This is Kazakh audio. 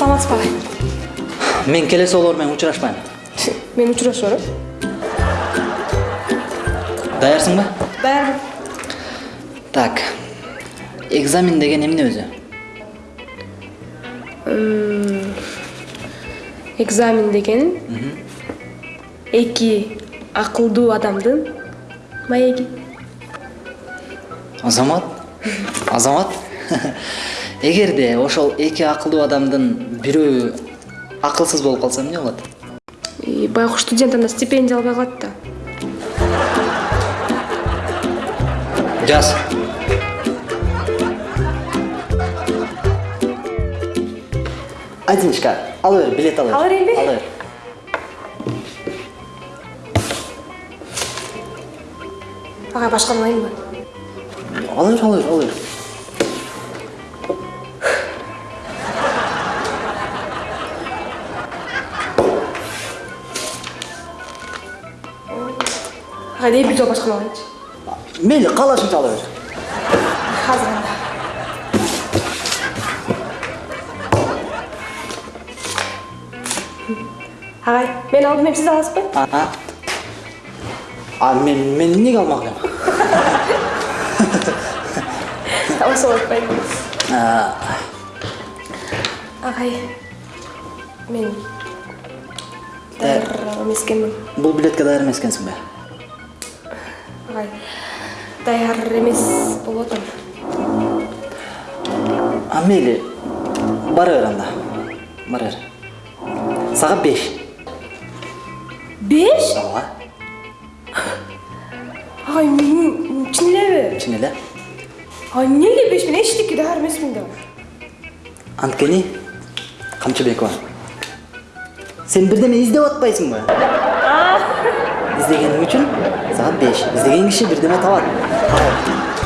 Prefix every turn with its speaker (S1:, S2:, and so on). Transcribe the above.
S1: саламатсызбы агай
S2: мен келесі жолу менен учурашпайм
S1: мен учурашып барам
S2: даярсың ба
S1: даярмын
S2: так экзамен деген эмне өзү
S1: экзамен деген эки акылдуу адамдын маеги
S2: азамат азамат эгерде ошол эки акылдуу адамдын бирөө акылсыз болуп калса эмне болот?
S1: Байкуш студент анда стипендия албай калат да.
S2: Жаз. Адиночка ала бер билет ала бер
S1: Ала берейинби?
S2: ала бер
S1: агай башканы алайынбы
S2: ала бер ала бер ала бер
S1: бир жолу башканы алайынчы
S2: мейли каалашыңча ала бер
S1: анда агай мен алдым эми сиз аласызбы
S2: а мен мен алмак элем
S1: алса болот байым агай мен даяр эмес
S2: билетке
S1: даяр эмес болуп атам
S2: а мейли бара бер анда бара бер сага. Беш
S1: беш
S2: ооба
S1: агай мен чын элеби
S2: чын эле
S1: ай эмнеге беш мен эчтеке даяр эмесмин да
S2: анткени камчыбекова сен бирдеме издеп атпайсыңбы издегениң үчүн сага беш издеген киши бирдеме табат